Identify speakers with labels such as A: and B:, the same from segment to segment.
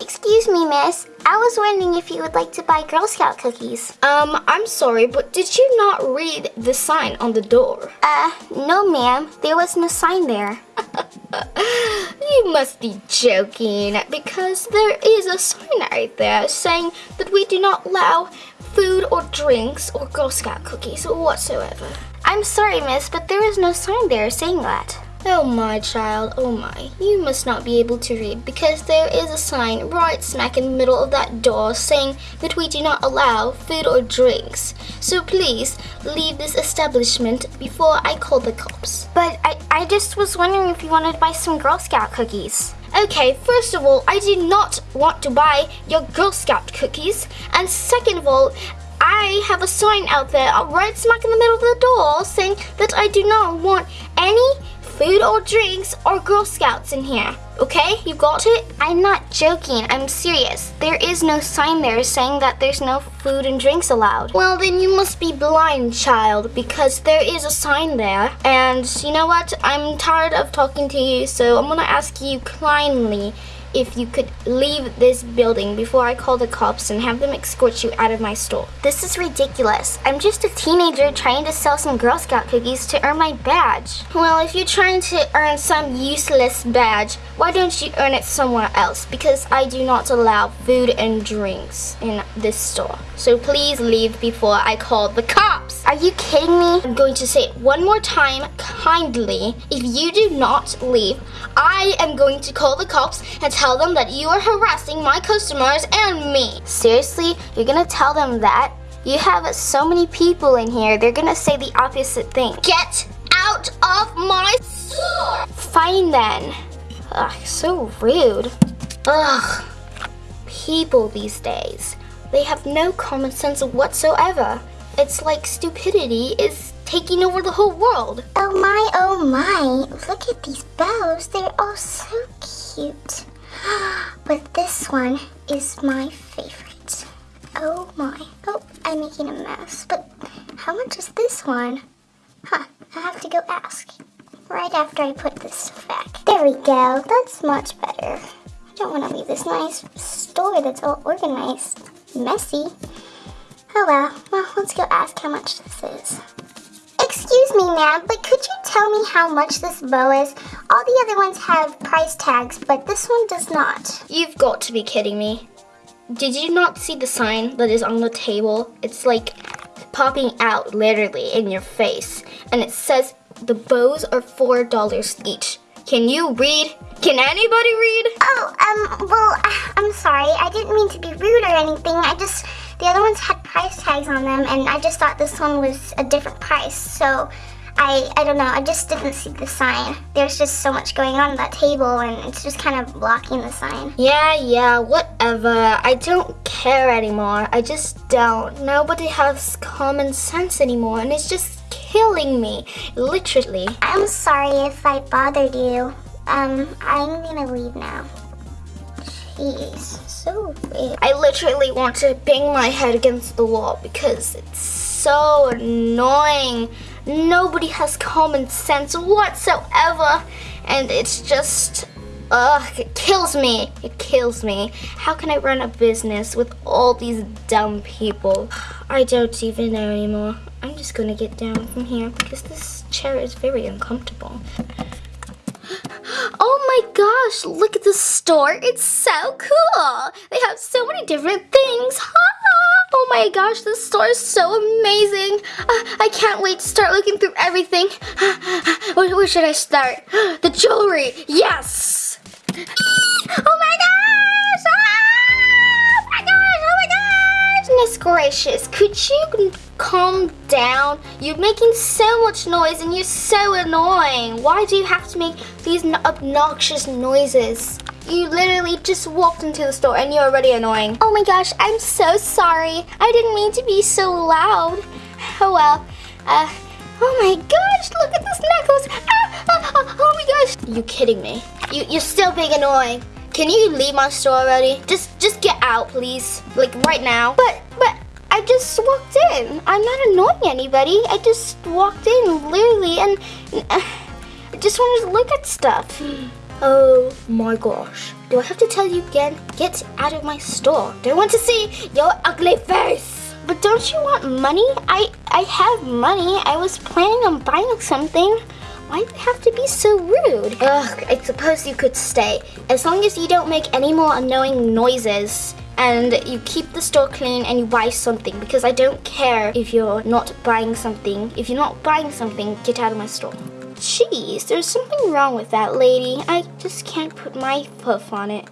A: Excuse me, miss. I was wondering if you would like to buy Girl Scout cookies.
B: Um, I'm sorry, but did you not read the sign on the door?
A: Uh, no, ma'am. There was no sign there.
B: you must be joking because there is a sign right there saying that we do not allow food or drinks or Girl Scout cookies whatsoever.
A: I'm sorry, miss, but there is no sign there saying that.
B: Oh my child, oh my, you must not be able to read because there is a sign right smack in the middle of that door saying that we do not allow food or drinks. So please leave this establishment before I call the cops.
A: But I, I just was wondering if you wanted to buy some Girl Scout cookies.
B: Okay, first of all, I do not want to buy your Girl Scout cookies. And second of all, I have a sign out there right smack in the middle of the door saying that I do not want any food or drinks or Girl Scouts in here. Okay, you got it?
A: I'm not joking, I'm serious. There is no sign there saying that there's no food and drinks allowed.
B: Well, then you must be blind, child, because there is a sign there. And you know what? I'm tired of talking to you, so I'm gonna ask you kindly if you could leave this building before I call the cops and have them escort you out of my store.
A: This is ridiculous. I'm just a teenager trying to sell some Girl Scout cookies to earn my badge.
B: Well, if you're trying to earn some useless badge, why don't you earn it somewhere else? Because I do not allow food and drinks in this store. So please leave before I call the cops.
A: Are you kidding me?
B: I'm going to say it one more time kindly. If you do not leave, I am going to call the cops and tell them that you are harassing my customers and me.
A: Seriously? You're gonna tell them that? You have so many people in here, they're gonna say the opposite thing.
B: Get out of my store!
A: Fine then. Ugh, so rude.
B: Ugh. People these days, they have no common sense whatsoever. It's like stupidity is taking over the whole world.
A: Oh my, oh my. Look at these bows. They're all so cute. But this one is my favorite. Oh my. Oh, I'm making a mess. But how much is this one? Huh, I have to go ask. Right after I put this back. There we go. That's much better. I don't want to leave this nice store that's all organized messy. Oh well. Well, let's go ask how much this is. Excuse me, ma'am, but could you tell me how much this bow is? All the other ones have price tags, but this one does not.
B: You've got to be kidding me. Did you not see the sign that is on the table? It's like popping out literally in your face. And it says the bows are $4 each. Can you read? Can anybody read?
A: Oh, um, well, I'm sorry. I didn't mean to be rude or anything. I just, the other ones had price tags on them, and I just thought this one was a different price. So, I, I don't know, I just didn't see the sign. There's just so much going on at that table, and it's just kind of blocking the sign.
B: Yeah, yeah, whatever. I don't care anymore. I just don't. Nobody has common sense anymore, and it's just killing me, literally.
A: I'm sorry if I bothered you. Um, I'm gonna leave now. Jeez, so weird.
B: I literally want to bang my head against the wall because it's so annoying. Nobody has common sense whatsoever. And it's just, ugh, it kills me. It kills me. How can I run a business with all these dumb people? I don't even know anymore. I'm just gonna get down from here because this chair is very uncomfortable. Oh my gosh, look at the store. It's so cool. They have so many different things. Oh my gosh, this store is so amazing. Uh, I can't wait to start looking through everything. Where, where should I start? The jewelry. Yes. Oh my gosh. Goodness gracious. Could you calm down? You're making so much noise and you're so annoying. Why do you have to make these obnoxious noises? You literally just walked into the store and you're already annoying. Oh my gosh, I'm so sorry. I didn't mean to be so loud. Oh well. Uh, oh my gosh, look at this necklace. Ah, ah, oh my gosh. You kidding me? You, you're still being annoying. Can you leave my store already? Just just get out, please. Like right now. But but I just walked in. I'm not annoying anybody. I just walked in literally and uh, I just wanted to look at stuff. Oh my gosh. Do I have to tell you again? Get out of my store. Don't want to see your ugly face. But don't you want money? I I have money. I was planning on buying something. Why do you have to be so rude? Ugh, I suppose you could stay. As long as you don't make any more annoying noises and you keep the store clean and you buy something because I don't care if you're not buying something. If you're not buying something, get out of my store. Jeez, there's something wrong with that lady. I just can't put my hoof on it.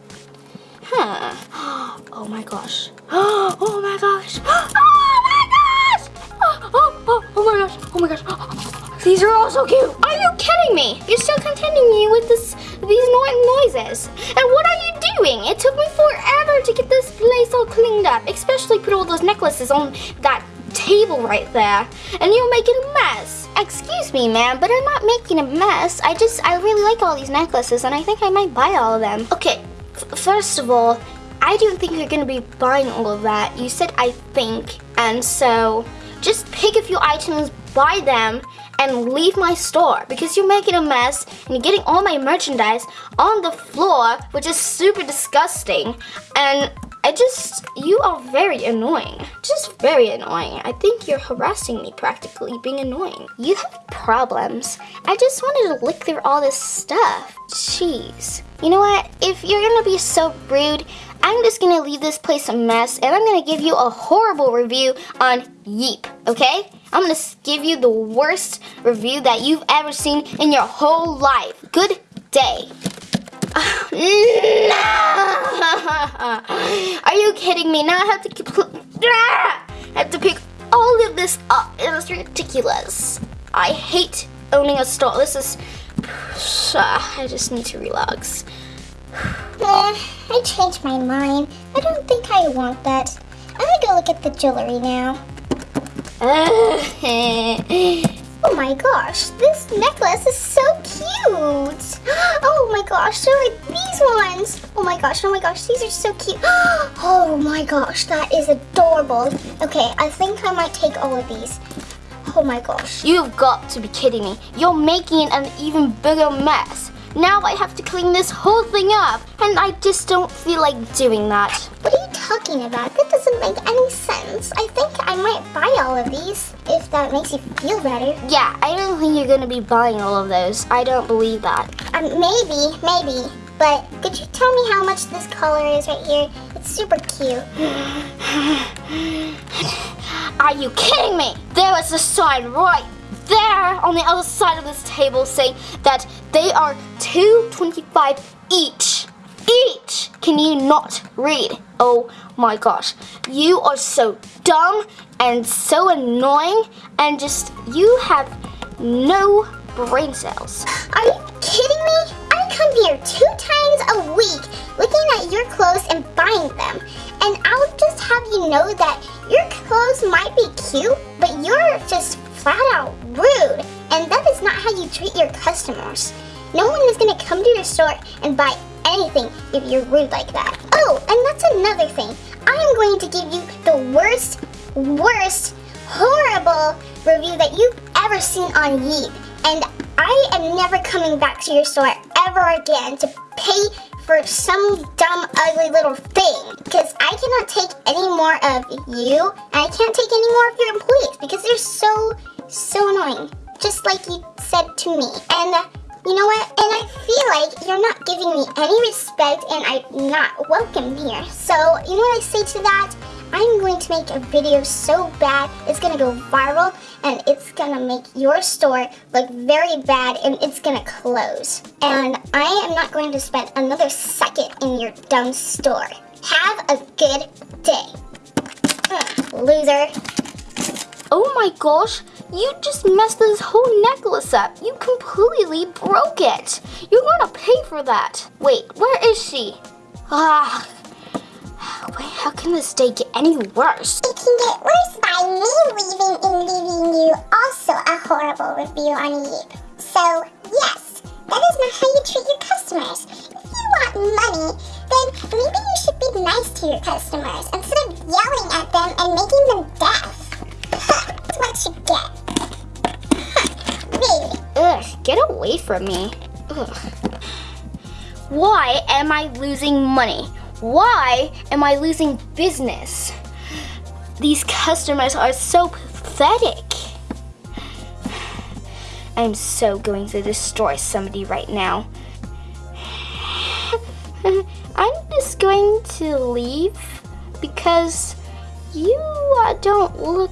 B: Huh. Oh my gosh. Oh my gosh. Oh my gosh. Oh, oh, oh, oh my gosh. Oh my gosh. These are all so cute. Are you kidding me? You're still continuing me with this these annoying noises. And what are you doing? It took me forever to get this place all cleaned up, especially put all those necklaces on that table right there. And you're making a mess. Excuse me, ma'am, but I'm not making a mess. I just, I really like all these necklaces and I think I might buy all of them. Okay, first of all, I don't think you're gonna be buying all of that. You said I think, and so just pick a few items, buy them, and leave my store because you're making a mess and you're getting all my merchandise on the floor, which is super disgusting. And I just, you are very annoying. Just very annoying. I think you're harassing me practically, being annoying. You have problems. I just wanted to look through all this stuff. Jeez. You know what? If you're gonna be so rude, I'm just gonna leave this place a mess and I'm gonna give you a horrible review on Yelp, okay? I'm gonna give you the worst review that you've ever seen in your whole life. Good day. no! Are you kidding me? Now I have to keep, I have to pick all of this up. It is ridiculous. I hate owning a store. This is. I just need to relax.
A: Eh, I changed my mind. I don't think I want that. I'm gonna go look at the jewelry now. oh my gosh, this necklace is so cute. Oh my gosh, so are these ones. Oh my gosh, oh my gosh, these are so cute. Oh my gosh, that is adorable. Okay, I think I might take all of these. Oh my gosh.
B: You've got to be kidding me. You're making an even bigger mess. Now I have to clean this whole thing up, and I just don't feel like doing that.
A: What are you talking about? That doesn't make any sense. I think I might buy all of these, if that makes you feel better.
B: Yeah, I don't think you're gonna be buying all of those. I don't believe that.
A: Um, maybe, maybe. But could you tell me how much this collar is right here? It's super cute.
B: Are you kidding me? There is a sign right there on the other side of this table saying that they are 225 each. Each! Can you not read? Oh my gosh. You are so dumb and so annoying and just, you have no brain cells.
A: Are you kidding me? I come here two times a week looking at your clothes and buying them. And I'll just have you know that your clothes might be cute, but you're just flat out rude. And that is not how you treat your customers. No one is going to come to your store and buy anything if you're rude like that. Oh, and that's another thing. I am going to give you the worst, worst, horrible review that you've ever seen on Yelp. And I am never coming back to your store ever again to pay for some dumb, ugly little thing. Because I cannot take any more of you, and I can't take any more of your employees because they're so, so annoying. Just like you said to me. And uh, you know what? And I feel like you're not giving me any respect and I'm not welcome here. So, you know what I say to that? I'm going to make a video so bad, it's going to go viral, and it's going to make your store look very bad, and it's going to close. And I am not going to spend another second in your dumb store. Have a good day. Ugh, loser.
B: Oh my gosh, you just messed this whole necklace up. You completely broke it. You're gonna pay for that. Wait, where is she? Ah, Wait, how can this day get any worse?
A: It can get worse by me leaving and leaving you also a horrible review on Yelp. So, yes, that is not how you treat your customers. If you want money, then maybe you should be nice to your customers instead of yelling at them and making them deaf. Get
B: away from me. Ugh. Why am I losing money? Why am I losing business? These customers are so pathetic. I'm so going to destroy somebody right now. I'm just going to leave because you uh, don't look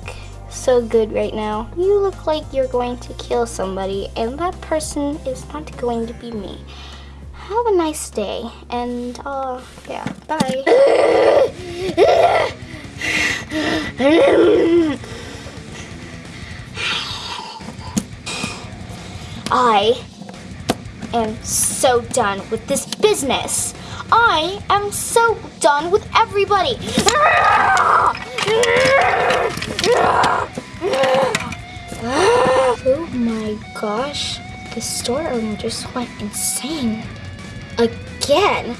B: so good right now. You look like you're going to kill somebody, and that person is not going to be me. Have a nice day, and uh, yeah, bye. I am so done with this business. I am so done with everybody. Oh my gosh, the store owner just went insane. Again.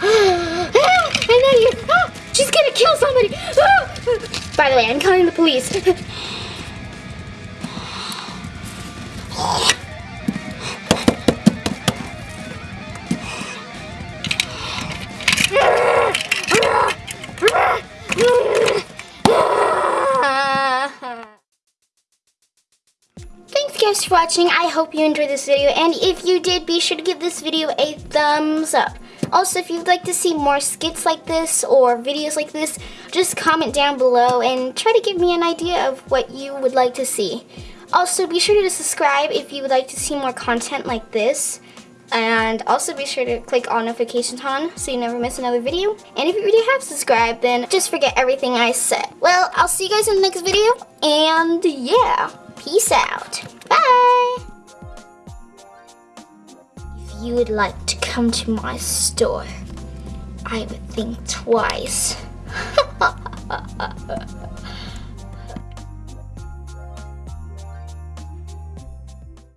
B: And then you, she's gonna kill somebody. By the way, I'm calling the police. Thanks for watching. I hope you enjoyed this video and if you did, be sure to give this video a thumbs up. Also, if you'd like to see more skits like this or videos like this, just comment down below and try to give me an idea of what you would like to see. Also, be sure to subscribe if you would like to see more content like this. And also be sure to click on notifications on so you never miss another video. And if you already have subscribed, then just forget everything I said. Well, I'll see you guys in the next video. And yeah, peace out. Bye! If you would like to come to my store, I would think twice.